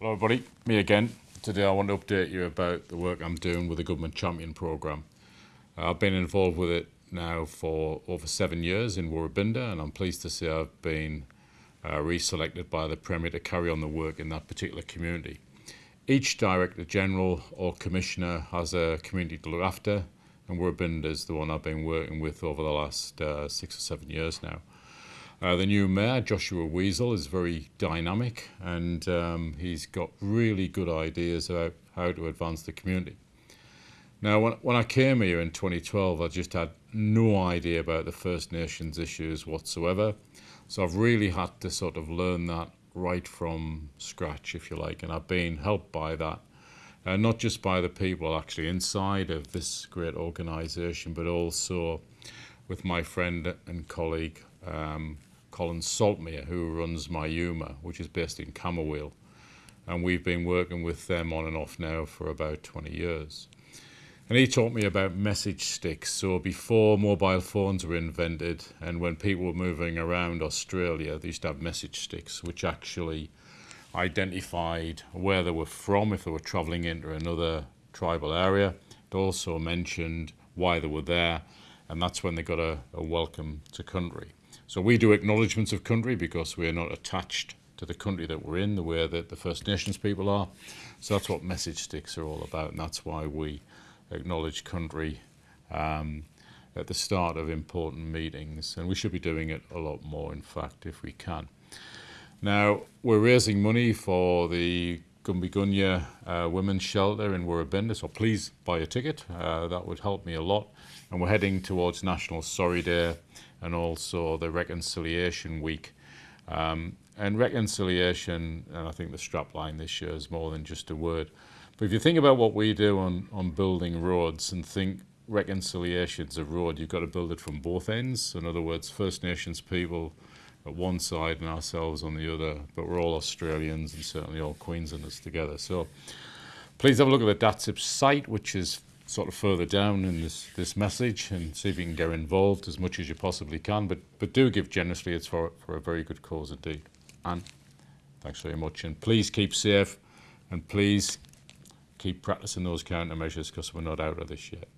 Hello everybody, me again. Today I want to update you about the work I'm doing with the Government Champion Programme. Uh, I've been involved with it now for over seven years in Woorabinda and I'm pleased to say I've been uh, reselected by the Premier to carry on the work in that particular community. Each Director General or Commissioner has a community to look after and Woorabinda is the one I've been working with over the last uh, six or seven years now. Uh, the new mayor, Joshua Weazel, is very dynamic and um, he's got really good ideas about how to advance the community. Now, when, when I came here in 2012, I just had no idea about the First Nations issues whatsoever. So I've really had to sort of learn that right from scratch, if you like, and I've been helped by that. Uh, not just by the people actually inside of this great organisation, but also with my friend and colleague um, Colin Saltmere, who runs Myuma, which is based in Camooweal. And we've been working with them on and off now for about 20 years. And he taught me about message sticks. So before mobile phones were invented and when people were moving around Australia, they used to have message sticks, which actually identified where they were from if they were travelling into another tribal area. It also mentioned why they were there, and that's when they got a, a welcome to country. So we do acknowledgements of country because we are not attached to the country that we're in, the way that the First Nations people are. So that's what message sticks are all about, and that's why we acknowledge country um, at the start of important meetings. And we should be doing it a lot more, in fact, if we can. Now, we're raising money for the Gumbigunya uh, Women's Shelter in Woorabinda, so please buy a ticket. Uh, that would help me a lot. And we're heading towards National Sorry Day and also the Reconciliation Week. Um, and reconciliation, and I think the strapline this year is more than just a word. But if you think about what we do on, on building roads and think reconciliation's a road, you've got to build it from both ends. In other words, First Nations people at one side and ourselves on the other, but we're all Australians and certainly all Queenslanders together. So please have a look at the DATSIP site, which is sort of further down in this, this message and see if you can get involved as much as you possibly can. But, but do give generously. It's for, for a very good cause indeed. And thanks very much. And please keep safe and please keep practicing those countermeasures because we're not out of this yet.